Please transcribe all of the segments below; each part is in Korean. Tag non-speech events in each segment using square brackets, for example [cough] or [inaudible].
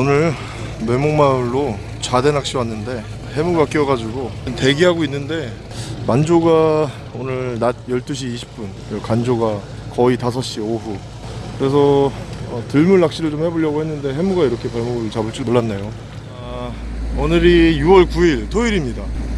오늘 매목마을로 좌대 낚시 왔는데 해무가 끼어가지고 대기하고 있는데 만조가 오늘 낮 12시 20분 그리고 간조가 거의 5시 오후. 그래서 어, 들물 낚시를 좀 해보려고 했는데 해무가 이렇게 발목을 잡을 줄 몰랐네요. 아, 오늘이 6월 9일 토요일입니다. 어,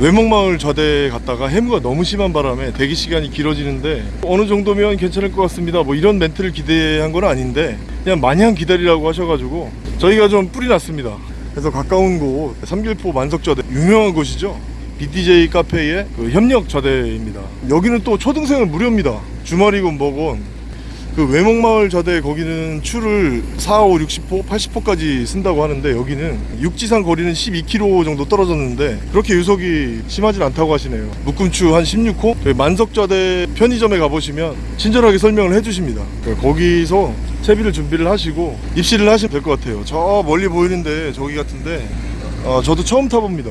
외목마을 좌대 갔다가 해무가 너무 심한 바람에 대기 시간이 길어지는데 어느 정도면 괜찮을 것 같습니다. 뭐 이런 멘트를 기대한 건 아닌데 그냥 마냥 기다리라고 하셔가지고 저희가 좀 뿌리 났습니다. 그래서 가까운 곳 삼길포 만석좌대 유명한 곳이죠? BDJ 카페의 그 협력 좌대입니다. 여기는 또 초등생은 무료입니다. 주말이건 뭐건 그 외목마을 좌대 거기는 추를 4, 5, 60포, 80포까지 쓴다고 하는데 여기는 육지상 거리는 12km 정도 떨어졌는데 그렇게 유속이 심하진 않다고 하시네요. 묶음추 한 16호? 저희 만석좌대 편의점에 가보시면 친절하게 설명을 해주십니다. 그러니까 거기서 채비를 준비를 하시고 입시를 하시면 될 것 같아요. 저 멀리 보이는데 저기 같은데 어, 저도 처음 타봅니다.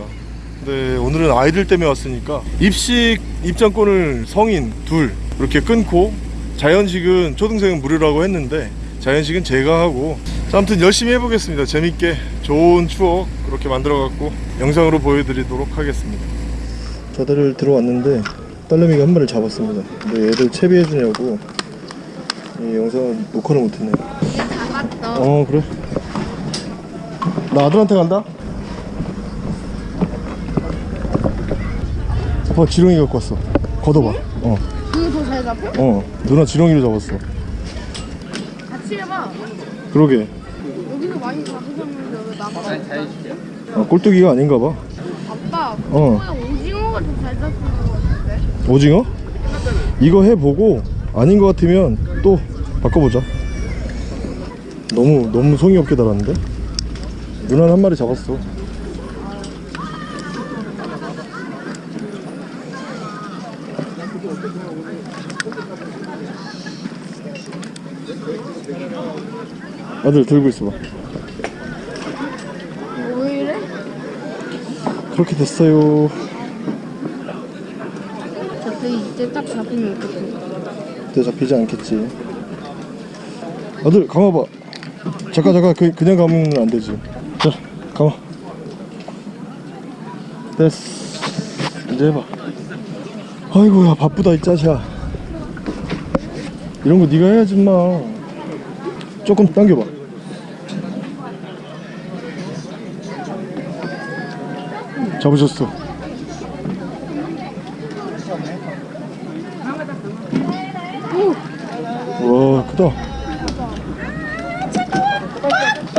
근데 오늘은 아이들 때문에 왔으니까 입식 입장권을 성인 둘 이렇게 끊고 자연식은 초등생은 무료라고 했는데 자연식은 제가 하고 자, 아무튼 열심히 해보겠습니다. 재밌게 좋은 추억 그렇게 만들어 갖고 영상으로 보여드리도록 하겠습니다. 자다를 들어왔는데 딸내미가 한 마리를 잡았습니다. 근데 얘들 채비해 주냐고 이 영상을 녹화를 못했네. 잡았어. 어 그래? 나 아들한테 간다? 봐 지렁이 갖고 왔어. 걷어봐. 어 잡혀? 어 누나 지렁이로 잡았어 같이 해봐. 그러게 여기서 많이 잡으셨는데 왜 나만 아, 꼴뚜기가 아닌가 봐 아빠, 어. 오징어가 더 잘 잡히는 것 같은데? 오징어? 이거 해보고 아닌 것 같으면 또 바꿔보자 너무 너무 성의 없게 달았는데 누나는 한 마리 잡았어 아들 들고 있어봐. 왜 이래? 그렇게 됐어요. 저때 이때 딱 잡으면 어떡해? 그때 잡히지 않겠지. 아들 감아봐. 잠깐 잠깐. 그, 그냥 감으면 안 되지. 자 감아 됐어. 이제 해봐. 아이고야 바쁘다 이 짜샤. 이런 거 네가 해야지 마. 조금 당겨봐 잡으셨어 와 크다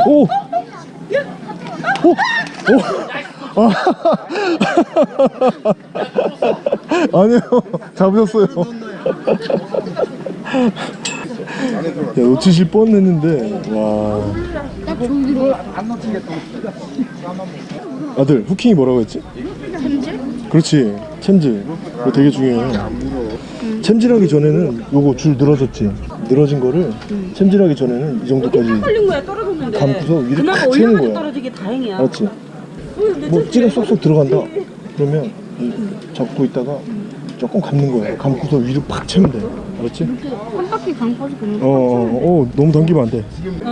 오! 오! 오! 아. [laughs] 아니요 잡으셨어요 야 놓치실 뻔했는데 와딱 저기로 아들 후킹이 뭐라고 했지? 챔질? 그렇지 챔질. 이거 되게 중요해 챔질하기 전에는 요거 줄 늘어졌지. 늘어진 거를 챔질하기 전에는 이 정도까지 걸린 거야 떨어졌는데. 감고서 위로 채는 올려가지고 거야. 떨어지게 다행이야. 알았지? 뭐 찌가 쏙쏙 들어간다. 그러면 이 잡고 있다가 조금 감는 거야. 감고서 위로 팍 채면 돼. 알았지? 한 바퀴 강파지 그런 어, 어, 어, 너무 당기면 안돼.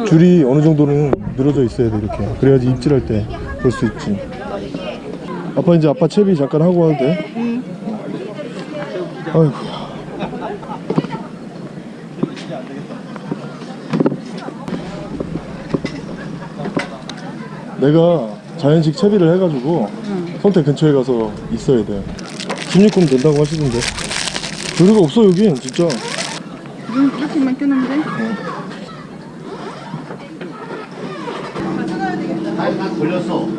줄이 어느 정도는 늘어져 있어야 돼 이렇게. 그래야지 입질할 때 볼 수 있지 아빠 이제 아빠 채비 잠깐 하고 와도 돼? 응. 아이고야 내가 자연식 채비를 해가지고 선택 근처에 가서 있어야 돼 16금 된다고 하시던데 조류가 없어 여긴 진짜 눈 이렇게만 뜨는데?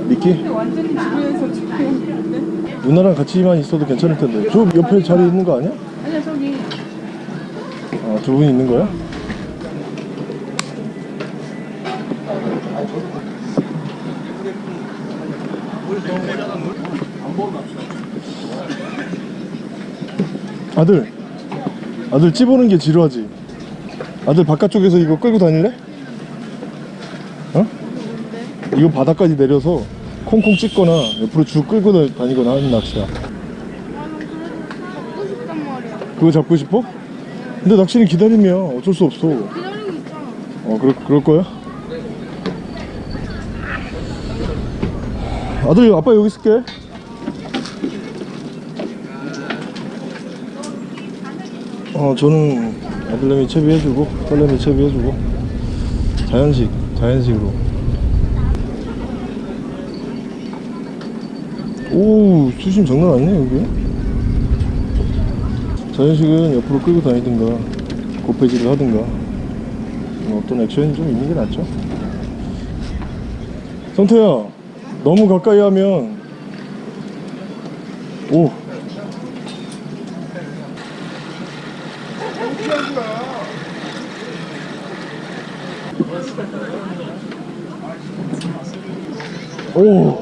미끼? 누나랑 같이만 있어도 괜찮을 텐데 저 옆에 자리 있는 거 아니야? 아니야 저기 아, 두 분이 있는 거야? 아들 아들 찝어는 게 지루하지 아들 바깥쪽에서 이거 끌고 다닐래? 어? 이거 바닥까지 내려서 콩콩 찢거나 옆으로 쭉 끌고 다- 다니거나 하는 낚시야. 하고 싶단 말이야 그거 잡고 싶어? 근데 낚시는 기다리면 어쩔 수 없어. 기다리고 있잖아 어 그럴 거야? 아들 아빠 여기 있을게. 어 저는 아들내미 채비해주고 딸내미 채비해주고. 자연식 자연식으로 오 수심 장난 아니네 여기. 자연식은 옆으로 끌고 다니든가 고패질을 하든가. 뭐 어떤 액션이 좀 있는 게 낫죠? 성태야 너무 가까이 하면 오. 오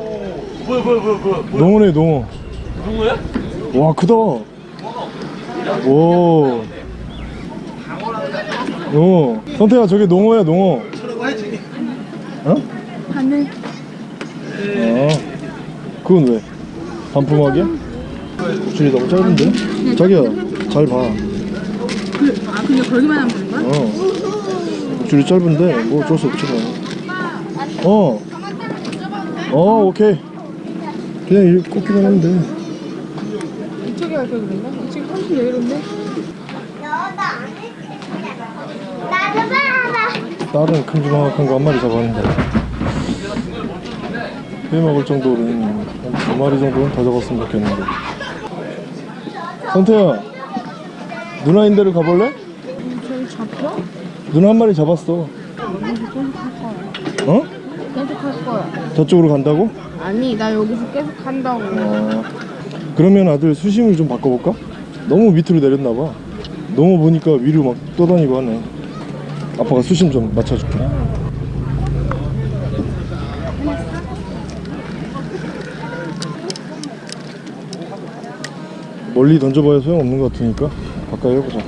뭐야 뭐야 뭐야 농어네 농어 누구야? 와 크다 오 어, 성태야 저게 농어야 농어 어? 하늘. 아 그건 왜? 반품하게? 줄이 너무 짧은데? 자기야 잘봐 그, 아, 그냥 걸기만 하면 되는 거야? 어. 줄이 짧은데 뭐 어쩔 수 없지 뭐. 어. 어 오케이. 그냥 이렇게 꽂기만 하면 돼. 이쪽에 갈걸 그랬나? 이쪽이 훨씬 여유로운데? 나도 봐봐. 다른 큼지막한 거 한 마리 잡았는데. 회 먹을 정도는 한 두 마리 정도는 더 잡았으면 좋겠는데. 성태야, 누나인 데로 가볼래? 저기 잡혀? 누나 한 마리 잡았어. 거야. 어? 계속 할 거야. 저쪽으로 간다고? 아니, 나 여기서 계속 한다고. 어, 그러면 아들 수심을 좀 바꿔볼까? 너무 밑으로 내렸나 봐 너무 보니까 위로 막 떠다니고 하네 아빠가 수심 좀 맞춰줄게 멀리 던져봐야 소용없는 것 같으니까 가까이 해보자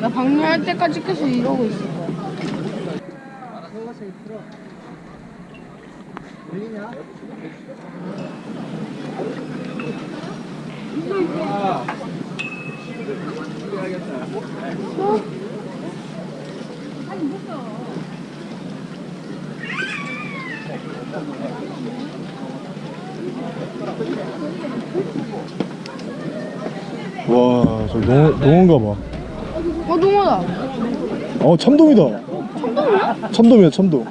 나 방류할 때까지 계속 이러고 있을 와 저 농어, 농어인가 봐. 어, 농어다. 어 참돔이다. 참돔이야? 참돔이야 참돔.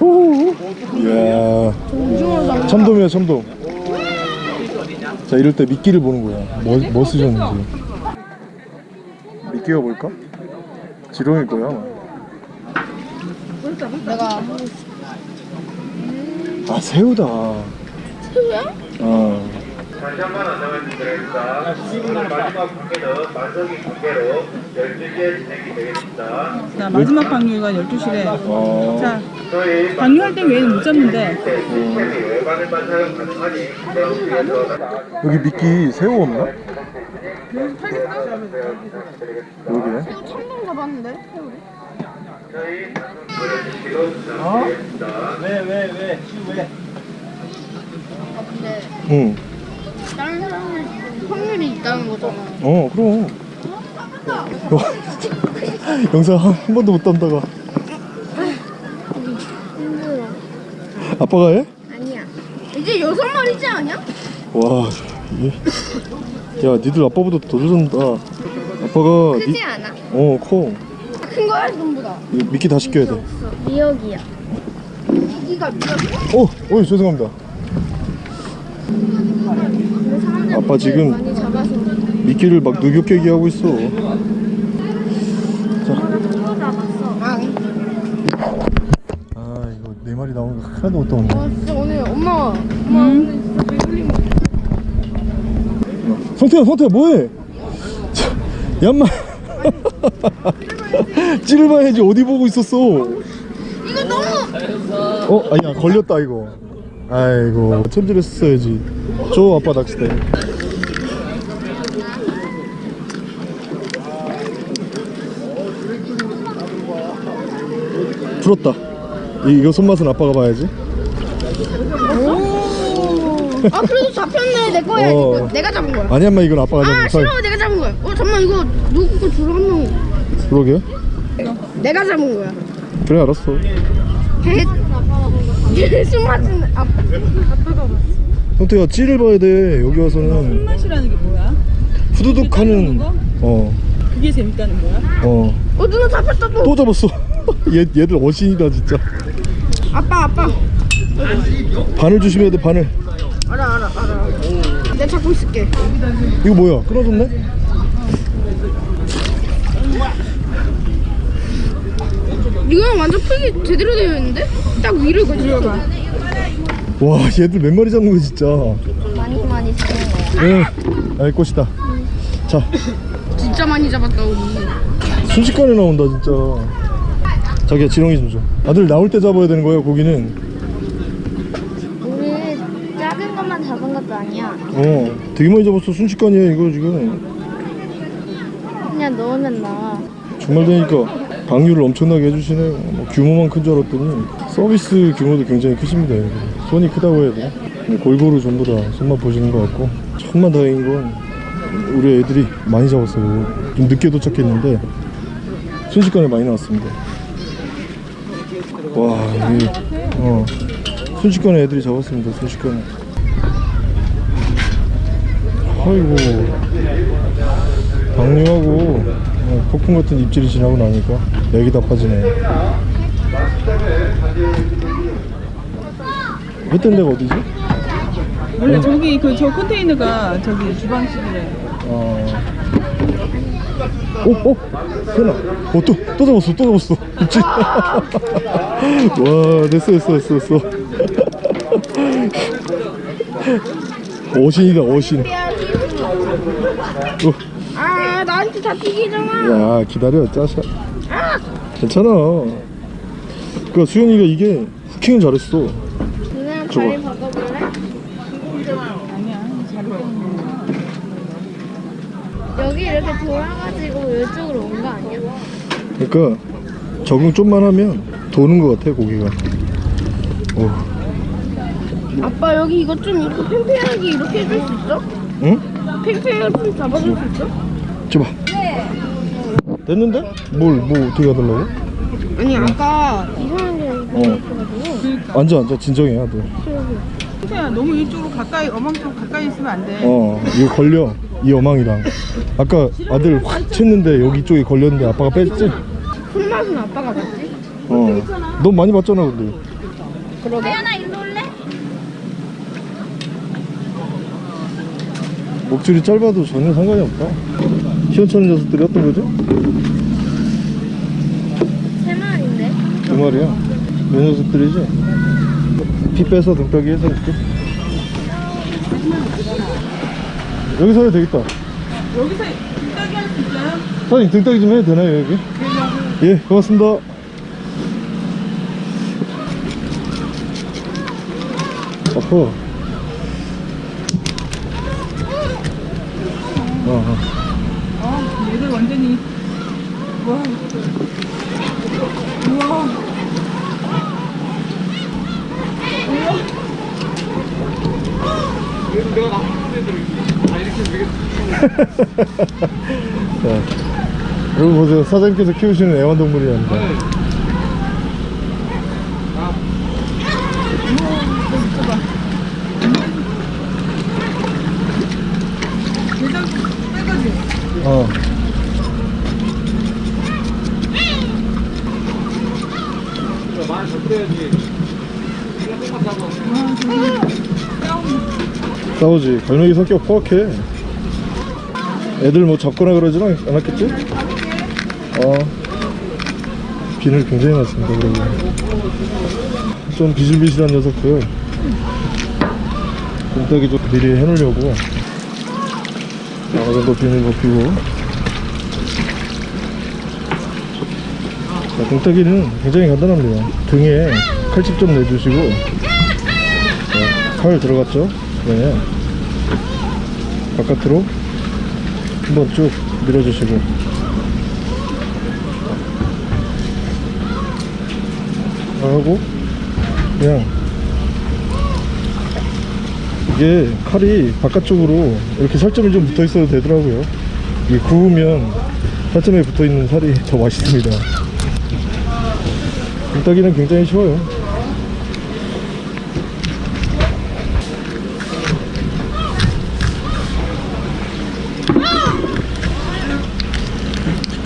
오, 이야. 참돔이야 참돔 자 이럴 때 미끼를 보는 거야 뭐, 뭐 쓰셨는지 미끼가 뭘까? 지렁일 거야. 내가 아 새우다 새우야? 아 다시 한 번 안내말씀드립니다. 오늘 마지막 관계는 만석이 관계로 12시에 진행이 되겠습니다. 자, 마지막 방류가 12시래. 어, 자, 방류할 때 외에는 못 잡는데. 내용에서 여기 미끼 새우 없나? 여기네 참돔 잡았는데? 새우를? 저희 보내주시기로 부탁드리겠습니다. 왜왜 왜? 왜? 아, 근데 응. 다른 사람을 확률이 있다는 거잖아. 어 그럼 [laughs] 영상 한, 한 번도 못 담다가 힘들어. 아빠가 해? 아니야. 이제 여섯 마리지 않냐? 와, 이- 야, 니들 아빠보다 더 좋아한다. 아빠가 크지 니, 않아. 어, 커. 큰 거야, 전부 다. 이 미끼 다 시켜야 돼. 미역이야. 미기가 미역. 어, 어이 죄송합니다. 아빠 지금 많이 잡아서. 미끼를 막 누격깨기 하고 있어. 아, 아, 하나도 못 따온다. 와, 진짜 오늘 엄마, 엄마 오늘 진짜 배불린 거. 성태야, 성태야, 뭐해? 자, 얌마. 찌를봐야지 어디 보고 있었어? 이거 너무. 어, 아니야 걸렸다 이거. 아이고 챔질을 했어야지. 줘 아빠 낚싯대. 풀었다. 이- 이거 손맛은 아빠가 봐야지. 아, 그래도 잡혔네. 내 거야. 어. 이거. 내가 잡은 거야. 아니 엄마 이건 아빠가 아, 잡은 싫어. 내가 잡은 거야. 어, 잠깐만, 이거 누구 거 주로 한 명. 그러게. 내가 잡은 거야. 그래 알았어 술 마시는 아, 아빠가 봤어. 형태야 찌를 봐야 돼 여기 와서는 손맛이라는 게 뭐야? 후두둑 하는 어어 그게 재밌다는 거야? 어. 어 누나 잡혔다 또. 또 잡았어 얘, 얘들 어신이다 진짜 아빠 아빠. 바늘 조심해야 돼 바늘 알아 알아 알아. 내가 잡고 있을게. 이거 뭐야 끊어졌네? 이거는 완전 풀기 제대로 되어 있는데? 딱 위를 거치고. 와 얘들 몇 마리 잡는 거야 진짜 많이 많이 쓰는 거야. 응알 것이다 자 진짜 많이 잡았다 우리. 순식간에 나온다 진짜 자기야 지렁이 좀 줘 아들 나올 때 잡아야 되는 거야 고기는 우리 작은 것만 잡은 것도 아니야. 어 되게 많이 잡았어 순식간이야 이거 지금 그냥 넣으면 나와. 정말 되니까 방류를 엄청나게 해주시네요 뭐 규모만 큰 줄 알았더니 서비스 규모도 굉장히 크십니다. 손이 크다고 해야 되나? 골고루 전부 다 손만 보시는 것 같고 천만 다행인 건 우리 애들이 많이 잡았어요 좀 늦게 도착했는데 순식간에 많이 나왔습니다 와 이게 어 순식간에 애들이 잡았습니다 순식간에 아이고 방류하고 어, 폭풍 같은 입질이 지나고 나니까 맥이 다 빠지네. 했던 데가 어디지? 원래 저기 그 저 컨테이너가 저기 주방실이래. 어. 오, 오, 세나. 어, 또, 또 잡았어, 또 잡았어. 입질. [laughs] 와, 됐어, 됐어, 됐어, 됐어. 어신이다, 어신. 어. 아 나한테 잡히기잖아. 야 기다려 짜샤 괜찮아 그 수영이가 이게 후킹을 잘했어 저거. 다리 바꿔볼래? 아니야. 자리 때문에. 여기 이렇게 돌아가지고 이쪽으로 온 거 아니야? 그러니까 적응 좀만 하면 도는 것 같아 고기가 오. 아빠 여기 이거 좀 이렇게 팽팽하게 이렇게 해줄 수 있어? 응? 팽팽하게 좀 잡아줄 수 있어? 줘봐 됐는데? 뭘 뭐 어떻게 하달라고? 아니 아까 이상한 게어 있어가지고. 앉아 앉아 진정해 아들 야 너무 이쪽으로 가까이 어망 쪽 가까이 있으면 안 돼. 어 이거 걸려 이 어망이랑 아까 아들 확 쳤는데 여기 쪽에 걸렸는데 아빠가 뺐지? 손맛은 아빠가 봤지? 어넌 많이 봤잖아 근데 그러게 하나 일로 올래? 목줄이 짧아도 전혀 상관이 없다 시원찮은 녀석들이 어떤 거죠? 세 마리인데? 두 마리야 이 녀석들이지? 피 빼서 등딱이 해서 이렇게 여기서 해도 되겠다 여기서 등딱이 할 수 있어요? 사장님 등딱이 좀 해도 되나요 여기? 예 고맙습니다 아파 어, 어. 어, 얘들 완전히 와. 우와. 자, 여기 보세요. 사장님께서 키우시는 애완동물이랍니다. 어. 싸우지. 갈매기 성격 포악해. 애들 뭐 잡거나 그러진 않- 않았겠지? 어. 비늘 굉장히 많습니다, 그러고. 좀 비실비실한 녀석들. 곰딱이 좀 미리 해놓으려고. 어느 정도 비늘 벗기고. 자, 곰딱이는 굉장히 간단합니다. 등에 칼집 좀 내주시고. 자, 칼 들어갔죠? 그러면 바깥으로 한번 쭉 밀어주시고. 하고 그냥. 이게 칼이 바깥쪽으로 이렇게 살점이 좀 붙어 있어도 되더라고요. 이게 구우면 살점에 붙어 있는 살이 더 맛있습니다. 불따기는 굉장히 쉬워요.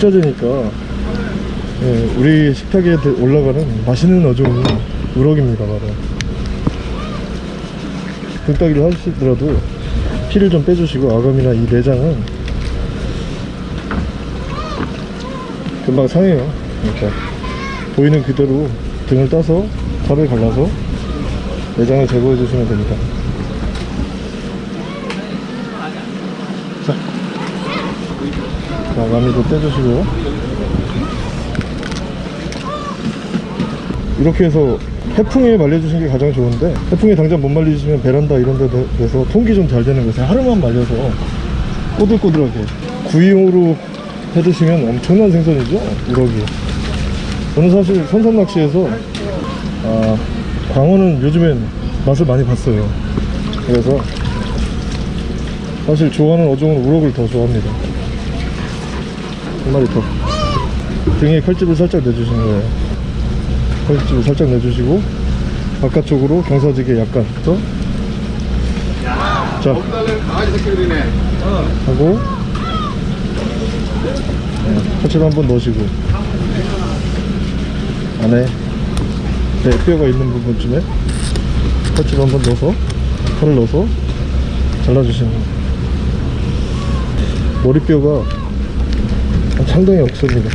식자재니까. 예, 우리 식탁에 들- 올라가는 맛있는 어종이 우럭입니다 바로. 불따기를 하시더라도 피를 좀 빼주시고 아감이나 이 내장은 금방 상해요 그러니까 보이는 그대로 등을 따서 탑을 갈라서 내장을 제거해 주시면 됩니다 자 아감이도 떼주시고. 이렇게 해서 해풍에 말려주신 게 가장 좋은데 해풍에 당장 못 말리시면 베란다 이런 데 돼서 통기 좀 잘 되는 것에 하루만 말려서 꼬들꼬들하게 구이용으로 해 드시면 엄청난 생선이죠 우럭이. 저는 사실 선상 낚시에서 아, 광어는 요즘엔 맛을 많이 봤어요. 그래서 사실 좋아하는 어종은 우럭을 더 좋아합니다 한 마리 더. 등에 칼집을 살짝 내주시는 거예요. 칼집을 살짝 내주시고 바깥쪽으로 경사지게 약간 더. 자. 하고. 칼집 한번 넣으시고. 안에. 네, 뼈가 있는 부분쯤에 칼집 한번 넣어서 칼을 넣어서 잘라주시는 거예요. 머리뼈가 상당히 없습니다.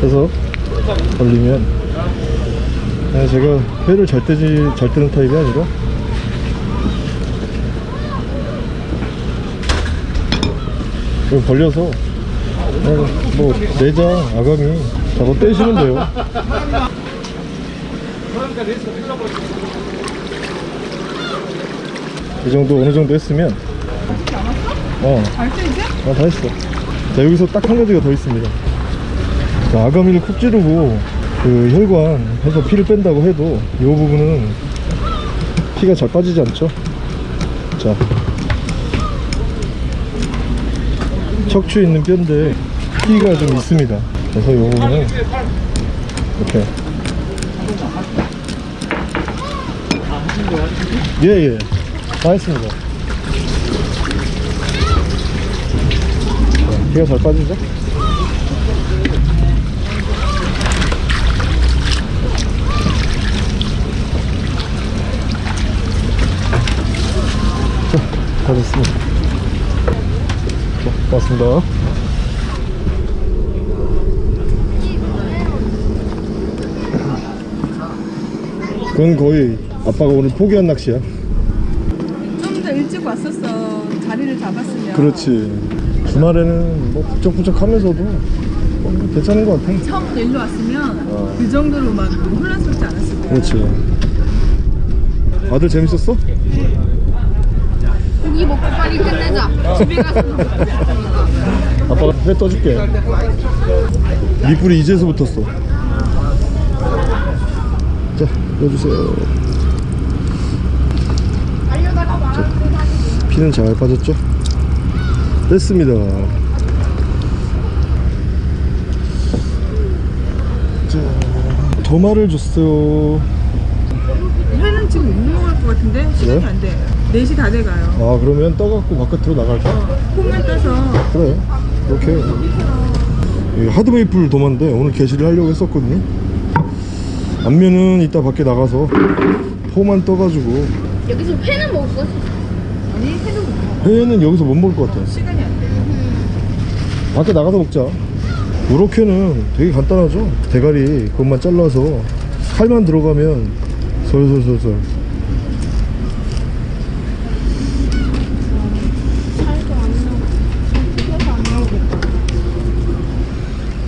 그래서 걸리면 그냥 제가 회를 잘 떼는 타입이 아니라 이거 벌려서 그냥 뭐 내장 아가미 저거 떼시면 돼요 이 정도 어느 정도 했으면 어 알지 이제? 아, 다 했어. 자, 여기서 딱 한 가지가 더 있습니다. 자, 아가미를 콕 찌르고, 그, 혈관 해서 피를 뺀다고 해도, 이 부분은 피가 잘 빠지지 않죠? 자. 척추에 있는 뼈인데, 피가 좀 있습니다. 그래서 이 부분은, 이렇게. 예, 예. 다 했습니다. 피가 잘 빠지죠? 자, 다 됐습니다. 자, 고맙습니다. 그건 거의 아빠가 오늘 포기한 낚시야. 좀 더 일찍 왔었어. 자리를 잡았으면. 그렇지. 주말에는 뭐 북적북적 하면서도 뭐 괜찮은 것 같아. 처음부터 일로 왔으면 어. 그 정도로 막 혼란스럽지 않았을 거야. 그렇지. 아들 재밌었어? 고기 먹고 빨리 끝내자. 집에 가서 아빠가 회 떠줄게. 밑불이 이제서 붙었어. 자, 넣어주세요. 피는 잘 빠졌죠? 됐습니다. 자, 도마를 줬어요. 회는 지금 못 먹을 것 같은데 시간이 그래? 안 돼. 4시 다 돼가요. 아, 그러면 떠갖고 바깥으로 나갈까? 콩만 떠서 그래 이렇게 이 하드메이플 도마인데 오늘 게시를 하려고 했었거든요 안면은 이따 밖에 나가서 포만 떠가지고 여기서 회는 먹을 거지. 아니 회는 못 먹어. 회는 여기서 못 먹을 것 같아 시간이 안 돼. 밖에 나가서 먹자. 우럭회는 되게 간단하죠? 대가리 그것만 잘라서 살만 들어가면 솔솔솔솔.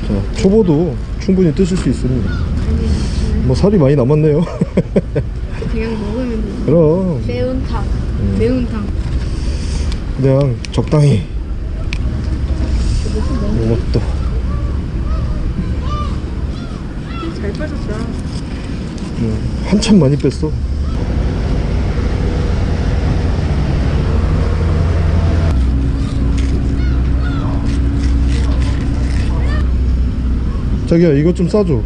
자, 초보도 충분히 뜨실 수 있습니다. 뭐 살이 많이 남았네요. 그냥 먹으면 돼. [laughs] 그럼. 매운탕. 매운탕. 그냥 적당히. 이것도. 잘 빠졌다. 음, 한참 많이 뺐어. 자기야 이거 좀 싸줘.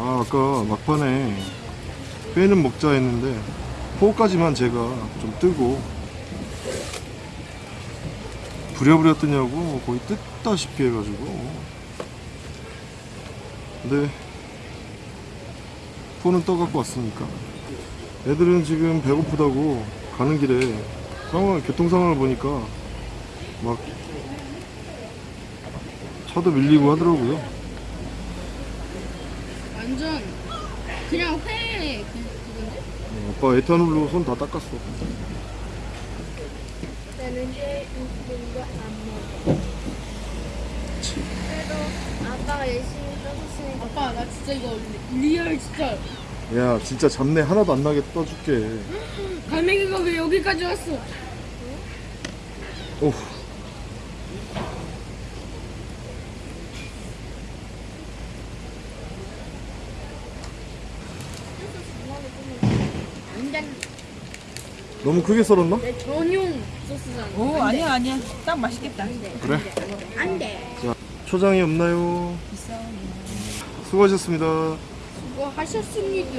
아 아까 막판에 회는 먹자 했는데 포까지만 제가 좀 뜨고 부랴부랴 뜨냐고 거의 뜯다시피 해가지고. 근데 포는 떠갖고 왔으니까. 애들은 지금 배고프다고 가는 길에 상황 교통 상황을 보니까 막 차도 밀리고 하더라고요 완전 그냥 회 그, 그건데? 어, 아빠 에탄올로 손 다 닦았어 나는 이제 웃는 거안 먹어. 그래도 아빠가 열심히 떠줬으니까 아빠 나 진짜 이거 리얼 진짜 야 진짜 잡내 하나도 안 나게 떠줄게 갈매기가 왜 여기까지 왔어? 오 너무 크게 썰었나? 내 전용 소스잖아. 오 아니야 아니야 딱 맛있겠다 그래? 안 돼. 자 초장이 없나요? 수고하셨습니다 수고 하셨습니다.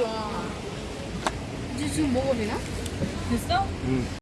이제 지금 먹어도 되나? 됐어? 응.